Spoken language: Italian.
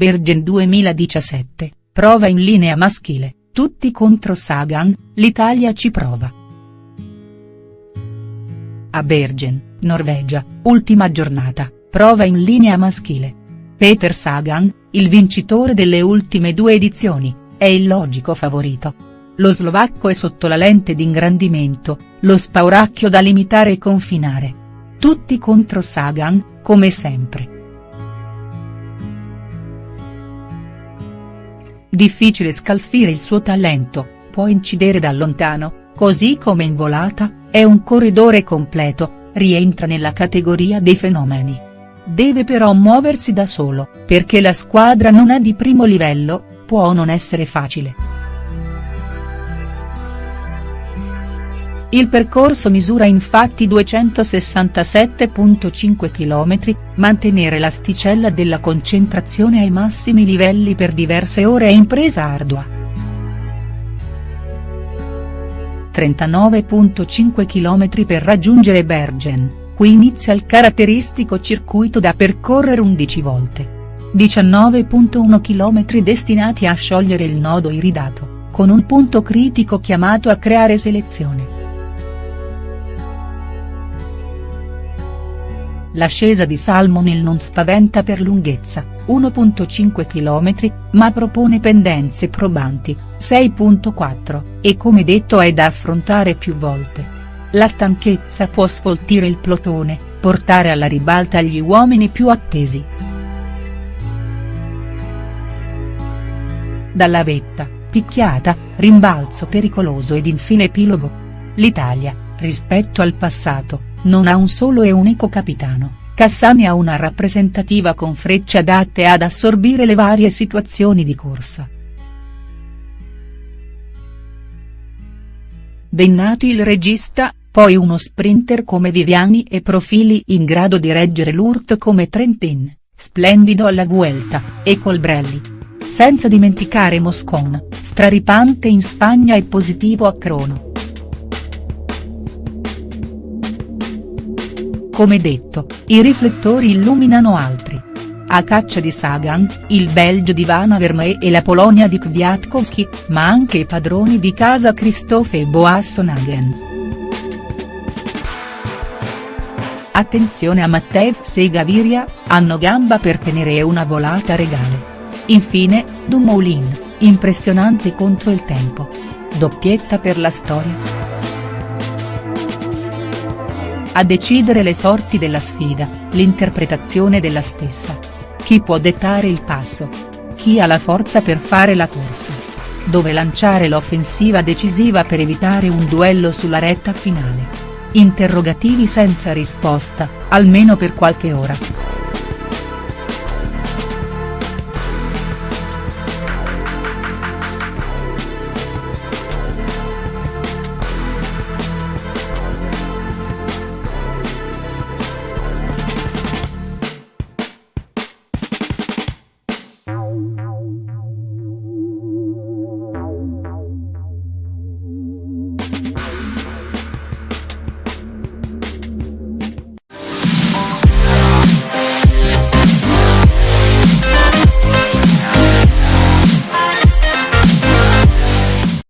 Bergen 2017, prova in linea maschile, tutti contro Sagan, l'Italia ci prova. A Bergen, Norvegia, ultima giornata, prova in linea maschile. Peter Sagan, il vincitore delle ultime due edizioni, è il logico favorito. Lo slovacco è sotto la lente d'ingrandimento, lo spauracchio da limitare e confinare. Tutti contro Sagan, come sempre. Difficile scalfire il suo talento, può incidere da lontano, così come in volata, è un corridore completo, rientra nella categoria dei fenomeni. Deve però muoversi da solo, perché la squadra non è di primo livello, può non essere facile. Il percorso misura infatti 267.5 km, mantenere l'asticella della concentrazione ai massimi livelli per diverse ore è impresa ardua. 39.5 km per raggiungere Bergen, qui inizia il caratteristico circuito da percorrere 11 volte. 19.1 km destinati a sciogliere il nodo iridato, con un punto critico chiamato a creare selezione. L'ascesa di Salmonil non spaventa per lunghezza, 1.5 km, ma propone pendenze probanti, 6.4, e come detto è da affrontare più volte. La stanchezza può sfoltire il plotone, portare alla ribalta gli uomini più attesi. Dalla vetta, picchiata, rimbalzo pericoloso ed infine epilogo. L'Italia, rispetto al passato, non ha un solo e unico capitano, Cassani ha una rappresentativa con frecce adatte ad assorbire le varie situazioni di corsa. Bennati il regista, poi uno sprinter come Viviani e profili in grado di reggere l'Urt come Trentin, splendido alla Vuelta, e Colbrelli. Senza dimenticare Moscon, straripante in Spagna e positivo a Crono. Come detto, i riflettori illuminano altri. A caccia di Sagan, il Belgio di Van Avermaet e la Polonia di Kwiatkowski, ma anche i padroni di casa Christophe e Boasson Attenzione a Matevs e Gaviria, hanno gamba per tenere una volata regale. Infine, Dumoulin, impressionante contro il tempo. Doppietta per la storia. A decidere le sorti della sfida, l'interpretazione della stessa. Chi può dettare il passo? Chi ha la forza per fare la corsa? Dove lanciare l'offensiva decisiva per evitare un duello sulla retta finale? Interrogativi senza risposta, almeno per qualche ora.